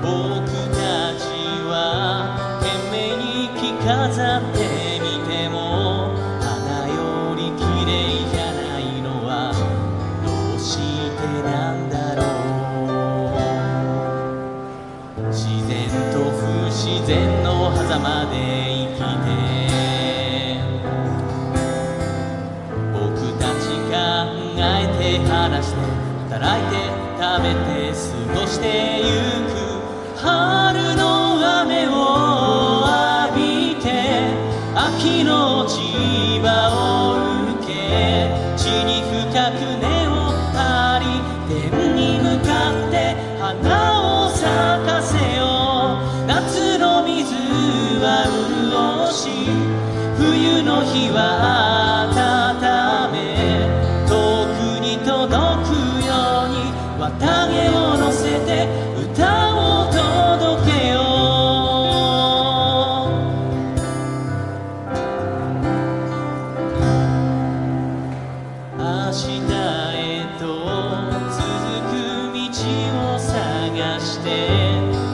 ぼくたちは懸命に着飾ってみても花より綺麗じゃないのはどうしてなんだろう。自然と不自然の狭間で手離して働いて食べて過ごしてゆく春の雨を浴びて秋の千葉を受け地に深く根を張り天に向かって花を咲かせよう。夏の水は潤し冬の日はう明日へと続く道を探して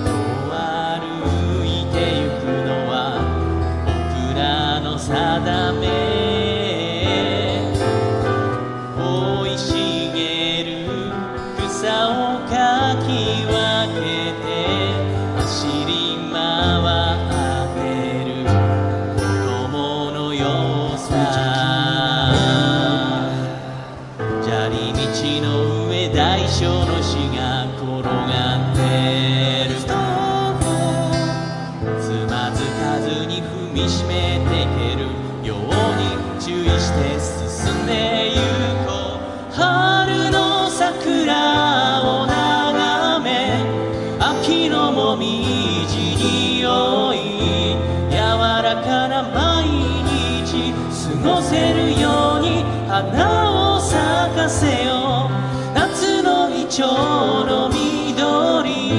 と歩いてゆくのは僕らの定め生い茂る草を過ごせるように花を咲かせよう。夏のイチョウの緑。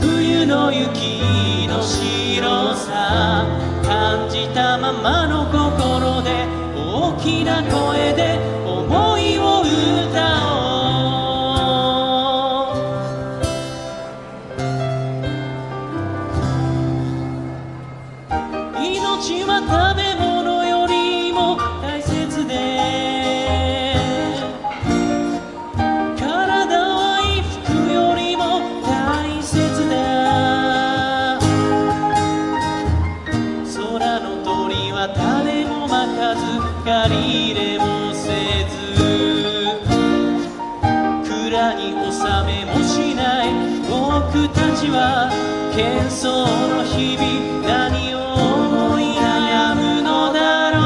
冬の雪の白さ。感じたままの心で大きな声で思いを歌おう。命はは種もまかず借り入れもせず蔵に納めもしない僕たちは喧騒の日々何を思い悩むのだろ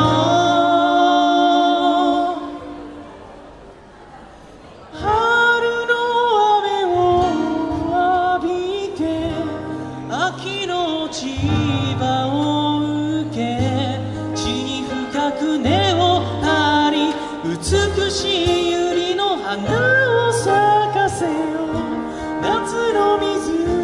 う。春の雨を浴びて秋の千葉を美しい百合の花を咲かせよ夏の水